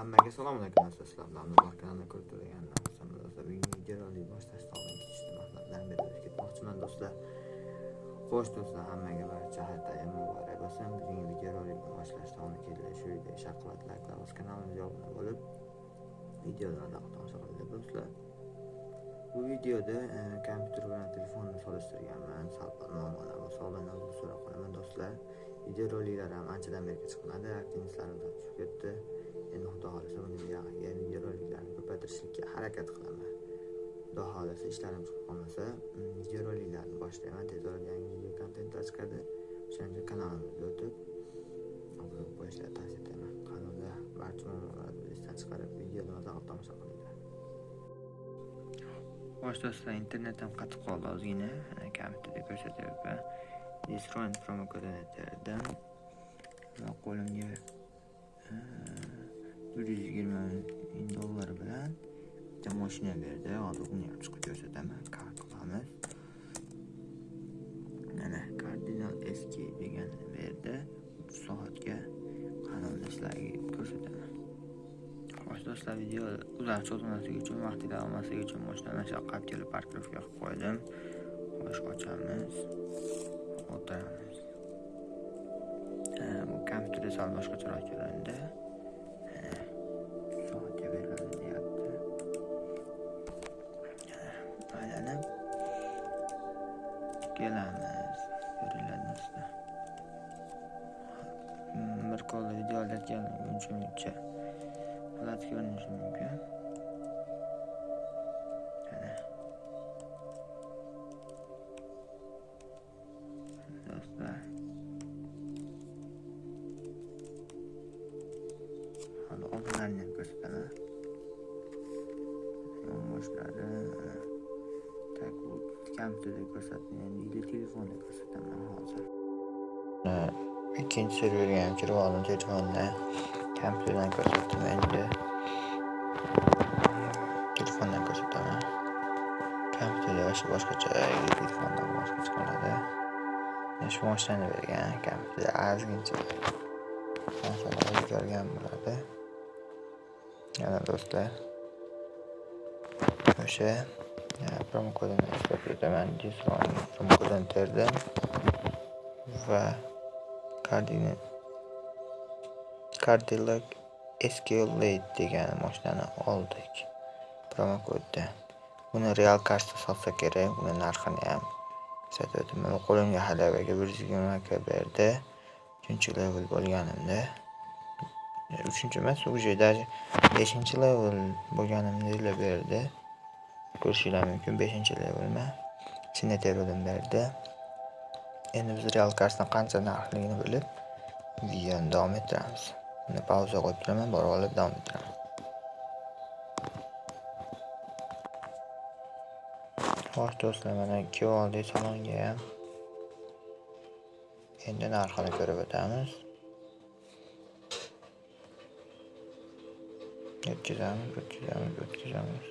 Hammaga salom alaykum do'stlar. Sizlar bilan Nurlar ko'rib. Do'stlar, bugungi videoni boshlash oldin ketishni maqsadlardan biri ketmoqchiman do'stlar. Xo'sh do'stlar, hammaga barcha hayotdagi muborak bo'lsin. Bugungi videorolikni boshlashdan oldin kelgan shu video shaqlat layklar o'z kanalimizga obuna bo'lib, videolarni tomosha qilinglar do'stlar. Bu videoda e, kompyuter bilan telefonni solishtirganman. sal muammolar va sog'lig'ini o'zim so'rab qolaman do'stlar. Videoroliklar ham anchadan beri chiqmadi, aktivistlarim tushib ketdi. Endi xudo xohlasa buni buyog'iga videoroliklarni ko'paytirishga harakat qilaman. Xudo xohlasa ishlarim chiqib qolmasa, mm, videoroliklarni boshlayman. Tez orada yangi video kontentlar chiqadi. O'shaning uchun kanalimizga o'tib obuna qo'yishlarni tavsiya etaman. Kanalda barcha muammolarni esdan chiqarib, videoni mazza tomosha qilinglar. Xo'sh do'stlar, internetim qatib qoldi ozgina. Kompyuterda ko'rsatyapman. Destroy promo kodini. Va qo'limga e, bir yuz yigirma ming dollar bilan bitta mashina berdi. Hozir uni ham chiqib ko'rsataman. Kart qilamiz. Mana Cardinal SK degan berdi. Soatga qanday ko'rsataman. Xo'sh do'stlar, video uzoq cho'zmasligi uchun, vaqtida olmasligi uchun mashinani shaqab kelib parkirovka qilib qo'ydim. Xo'sh, ochamiz. O'tiramiz. Kompyuterda sal boshqacharoq ko'rindi. Soatga beriladi deyapti. Aylanib kelamiz. Ko'ringlar do'stlar. Bir qo'lda video olayotganim uchun uncha holat ko'rinishi mumkin. Hali oldinlarini ham ko'rsataman. Yonboshlari. Tak kompyuterda ko'rsatmayman, endi telefonda ko'rsataman hozir. Ikkinchi serverga ham kirib oldim telefondan. Kompyuterdan ko'rsatdim endi. Telefondan ko'rsataman. Kompyuterda boshqa boshqacha, telefondan boshqacha qoladi. Mana shu mashinani bergan kompyuterda ozgincha narsalarni ko'rgan bo'ladi. Yana do'stlar. O'sha promo kodini ishlab beraman. Discount promo kodini terdim va kardini Cadillac Escalade degan mashinani oldik promo kodda. Buni real karsda sotsa kerak, buni narxini ham ko'rsatib o'taman. Qo'limga halabaga 120 k berdi. uchinchi level bo'lganimda. 3 emas, уже даже 5-level bo'lganimda berdi. Ko'rishinglar mumkin 5-levelman. Senator'dan berdi. Endi biz real karsdan qancha narxligini bilib, videoni davom ettiramiz. Uni pauza qo'yib turaman, borib olib davom ettiraman. Xo'sh do'stlar, mana kelib oldik salonga ham. Endi narxini ko'rib o'tamiz. O'tkazamiz, o'tkazamiz, o'tkazamiz.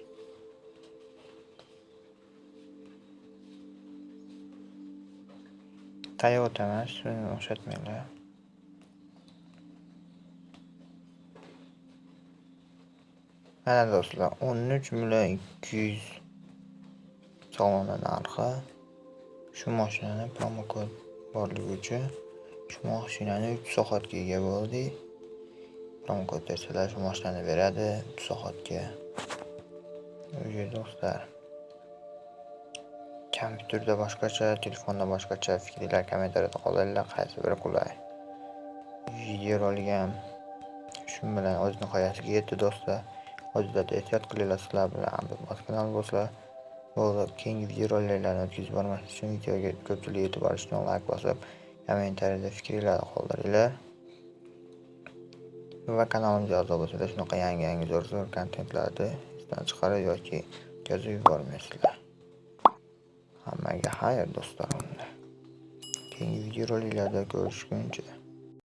Toyota emas, shuni o'xshatmanglar. Mana do'stlar, 13 million 200 so'mni narxi. Shu mashinani promo kod borligi uchun shu mashinani 3 soatga ega bo'ldik. Promo kod bersalar shu mashinani beradi 3 soatga. o'zi do'stlar. kompyuterda boshqacha, telefonda boshqacha fikringlar kommentariyada qoldiringlar, qaysi biri qulay. Videorolik olgan shu bilan o'z nihoyasiga yetdi do'stlar. Hozirda ehtiyot qilinglar sizlar bilan kanal bo'lsa, bo'ldi keyingi videoroliklarni o'tkazib bormaslik uchun videoga ko'pchilik e'tibor uchun layk bosib, kommentariyada fikringlarni qoldiringlar. Va kanalimga a'zo bo'lsanglar, shunaqa yangi-yangi zo'r-zo'r kontentlarni esdan chiqarib yoki yozib yubormaysizlar. Hammaga xayr do'stlarim. Keyingi videoroliklarda ko'rishguncha